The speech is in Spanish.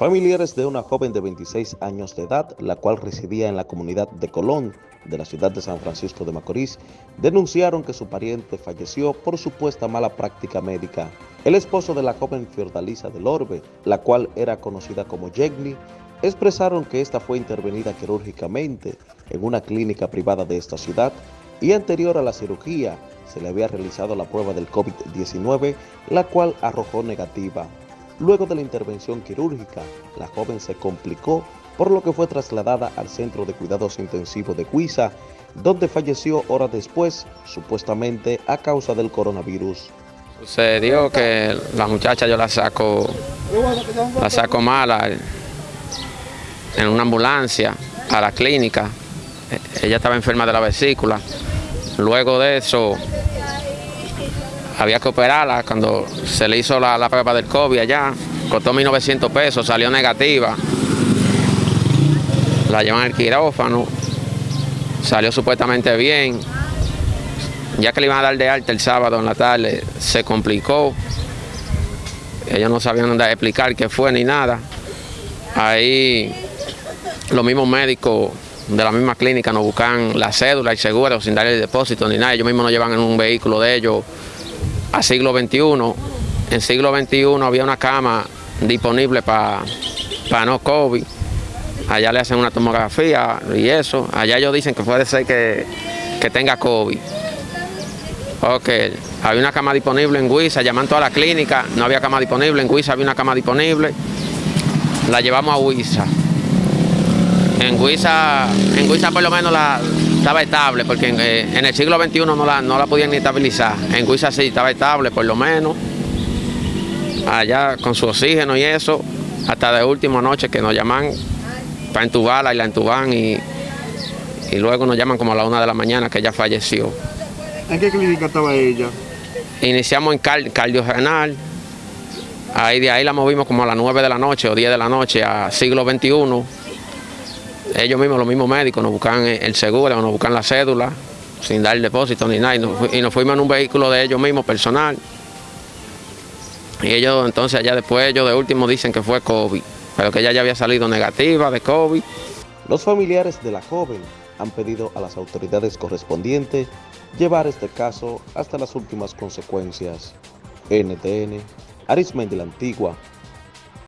Familiares de una joven de 26 años de edad, la cual residía en la comunidad de Colón, de la ciudad de San Francisco de Macorís, denunciaron que su pariente falleció por supuesta mala práctica médica. El esposo de la joven Fiordalisa del Orbe, la cual era conocida como Yegni, expresaron que esta fue intervenida quirúrgicamente en una clínica privada de esta ciudad y anterior a la cirugía se le había realizado la prueba del COVID-19, la cual arrojó negativa. Luego de la intervención quirúrgica, la joven se complicó, por lo que fue trasladada al Centro de Cuidados Intensivos de Cuiza, donde falleció horas después, supuestamente a causa del coronavirus. Sucedió que la muchacha yo la saco, la saco mala en una ambulancia a la clínica. Ella estaba enferma de la vesícula. Luego de eso, había que operarla cuando se le hizo la, prueba del COVID allá, costó 1.900 pesos, salió negativa, la llevan al quirófano, salió supuestamente bien, ya que le iban a dar de alta el sábado en la tarde, se complicó, ellos no sabían dónde explicar qué fue ni nada, ahí los mismos médicos de la misma clínica nos buscan la cédula y seguro sin darle el depósito ni nada, ellos mismos nos llevan en un vehículo de ellos a siglo XXI. En siglo XXI había una cama disponible para no COVID. Allá le hacen una tomografía y eso. Allá ellos dicen que puede ser que, tenga COVID. Ok, había una cama disponible en Huiza, llaman toda la clínica, no había cama disponible, en Huiza había una cama disponible, la llevamos a Huiza. En Huiza, en Huiza por lo menos la, estaba estable, porque eh, en, el siglo XXI no la, no la podían ni estabilizar. En Guisa sí estaba estable, por lo menos. Allá con su oxígeno y eso, hasta de última noche que nos llaman para entubarla y la entuban y, y luego nos llaman como a la una de la mañana que ella falleció. ¿En qué clínica estaba ella? Iniciamos en cardio renal, ahí de ahí la movimos como a las 9 de la noche o 10 de la noche a siglo XXI ellos mismos, los mismos médicos, nos buscan el seguro, nos buscan la cédula, sin dar depósito ni nada, y nos, fuimos en un vehículo de ellos mismos, personal. Y ellos entonces allá después, ellos de último dicen que fue COVID, pero que ella ya había salido negativa de COVID. Los familiares de la joven han pedido a las autoridades correspondientes llevar este caso hasta las últimas consecuencias. NTN, Arismendi la Antigua,